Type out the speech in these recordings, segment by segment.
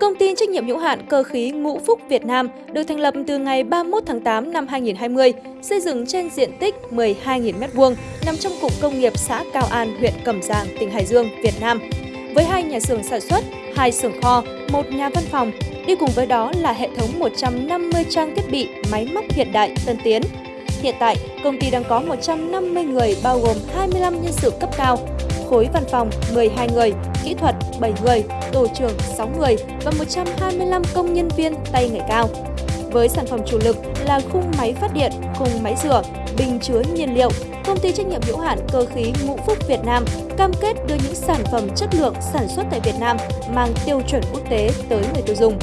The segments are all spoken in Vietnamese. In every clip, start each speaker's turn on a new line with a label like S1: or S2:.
S1: Công ty trách nhiệm hữu hạn cơ khí Ngũ Phúc Việt Nam được thành lập từ ngày 31 tháng 8 năm 2020, xây dựng trên diện tích 12.000 m2, nằm trong cụm công nghiệp xã Cao An, huyện Cẩm Giang, tỉnh Hải Dương, Việt Nam. Với hai nhà xưởng sản xuất, hai xưởng kho, một nhà văn phòng, đi cùng với đó là hệ thống 150 trang thiết bị, máy móc hiện đại, tân tiến. Hiện tại, công ty đang có 150 người bao gồm 25 nhân sự cấp cao, khối văn phòng 12 người, kỹ thuật 7 người, tổ trưởng 6 người và 125 công nhân viên tay nghề cao. Với sản phẩm chủ lực là khung máy phát điện, khung máy rửa, bình chứa nhiên liệu, công ty trách nhiệm hữu hạn cơ khí Ngũ Phúc Việt Nam cam kết đưa những sản phẩm chất lượng sản xuất tại Việt Nam mang tiêu chuẩn quốc tế tới người tiêu dùng.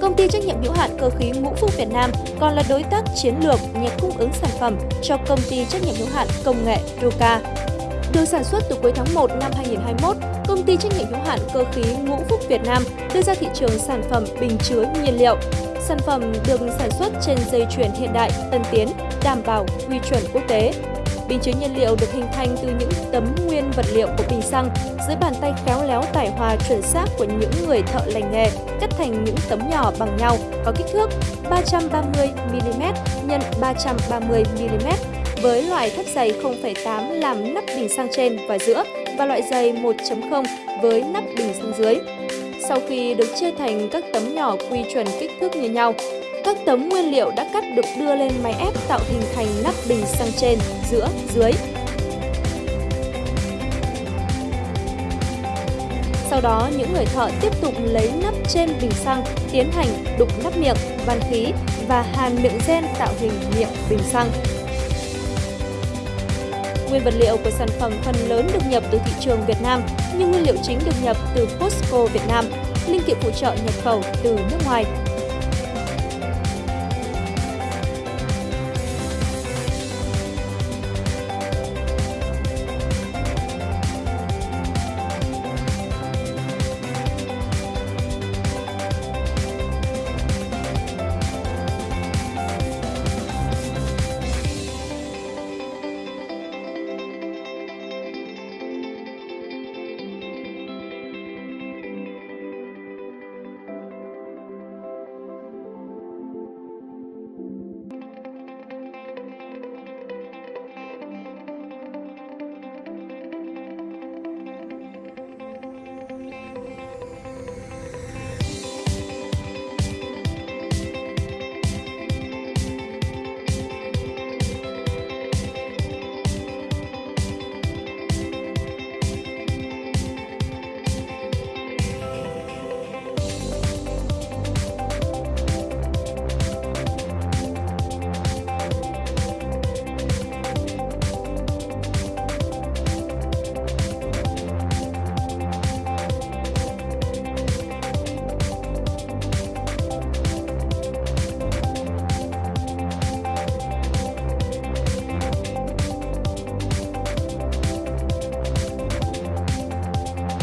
S1: Công ty trách nhiệm hữu hạn cơ khí Ngũ Phúc Việt Nam còn là đối tác chiến lược nhà cung ứng sản phẩm cho công ty trách nhiệm hữu hạn công nghệ Ruka được sản xuất từ cuối tháng 1 năm 2021, công ty trách nhiệm hữu hạn cơ khí Ngũ Phúc Việt Nam đưa ra thị trường sản phẩm bình chứa nhiên liệu. Sản phẩm được sản xuất trên dây chuyền hiện đại, tân tiến, đảm bảo quy chuẩn quốc tế. Bình chứa nhiên liệu được hình thành từ những tấm nguyên vật liệu của bình xăng dưới bàn tay khéo léo tải hòa chuẩn xác của những người thợ lành nghề, cắt thành những tấm nhỏ bằng nhau có kích thước 330mm x 330mm với loại thép dày 0,8 làm nắp bình xăng trên và giữa và loại dày 1.0 với nắp bình xăng dưới. Sau khi được chia thành các tấm nhỏ quy chuẩn kích thước như nhau, các tấm nguyên liệu đã cắt được đưa lên máy ép tạo hình thành nắp bình xăng trên, giữa, dưới. Sau đó, những người thợ tiếp tục lấy nắp trên bình xăng, tiến hành đục nắp miệng, van khí và hàn miệng gen tạo hình miệng bình xăng. Nguyên vật liệu của sản phẩm phần lớn được nhập từ thị trường Việt Nam, nhưng nguyên liệu chính được nhập từ Costco Việt Nam, linh kiện phụ trợ nhập khẩu từ nước ngoài.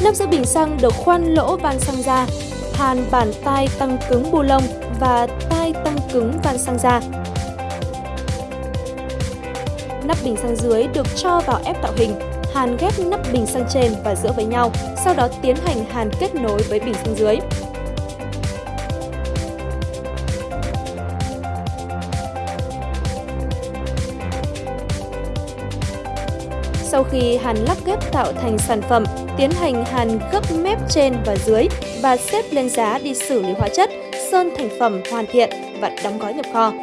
S1: Nắp giữa bình xăng được khoan lỗ van xăng ra, hàn bản tai tăng cứng bu lông và tai tăng cứng van xăng ra. Nắp bình xăng dưới được cho vào ép tạo hình, hàn ghép nắp bình xăng trên và giữa với nhau, sau đó tiến hành hàn kết nối với bình xăng dưới. Sau khi hàn lắp ghép tạo thành sản phẩm, tiến hành hàn gấp mép trên và dưới và xếp lên giá đi xử lý hóa chất, sơn thành phẩm hoàn thiện và đóng gói nhập kho.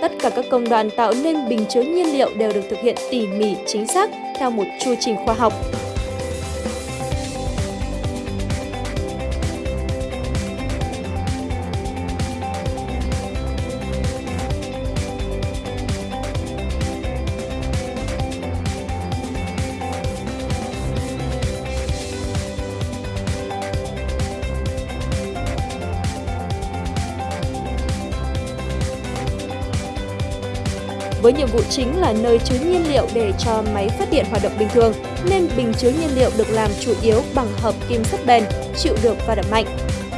S1: Tất cả các công đoạn tạo nên bình chứa nhiên liệu đều được thực hiện tỉ mỉ, chính xác theo một chu trình khoa học, Với nhiệm vụ chính là nơi chứa nhiên liệu để cho máy phát điện hoạt động bình thường, nên bình chứa nhiên liệu được làm chủ yếu bằng hợp kim sắt bền, chịu được va đập mạnh.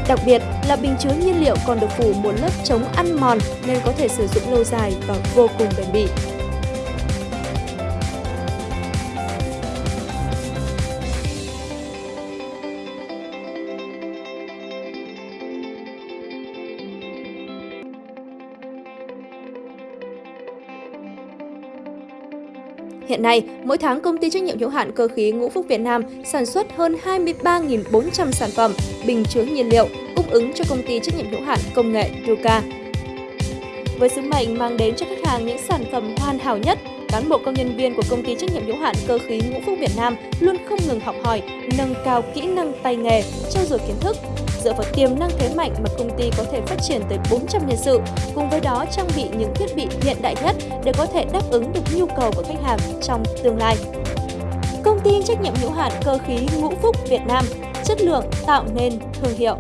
S1: Đặc biệt là bình chứa nhiên liệu còn được phủ một lớp chống ăn mòn nên có thể sử dụng lâu dài và vô cùng bền bỉ. Hiện nay, mỗi tháng công ty trách nhiệm hữu hạn cơ khí Ngũ Phúc Việt Nam sản xuất hơn 23.400 sản phẩm, bình chứa nhiên liệu cung ứng cho công ty trách nhiệm hữu hạn công nghệ Duca. Với sứ mệnh mang đến cho khách hàng những sản phẩm hoàn hảo nhất, cán bộ công nhân viên của công ty trách nhiệm hữu hạn cơ khí Ngũ Phúc Việt Nam luôn không ngừng học hỏi, nâng cao kỹ năng tay nghề, trau dồi kiến thức, dựa vào tiềm năng thế mạnh mà công ty có thể phát triển tới 400 nhân sự, cùng với đó trang bị những thiết bị hiện đại nhất để có thể đáp ứng được nhu cầu của khách hàng trong tương lai. Công ty trách nhiệm hữu hạn cơ khí Ngũ Phúc Việt Nam, chất lượng tạo nên thương hiệu.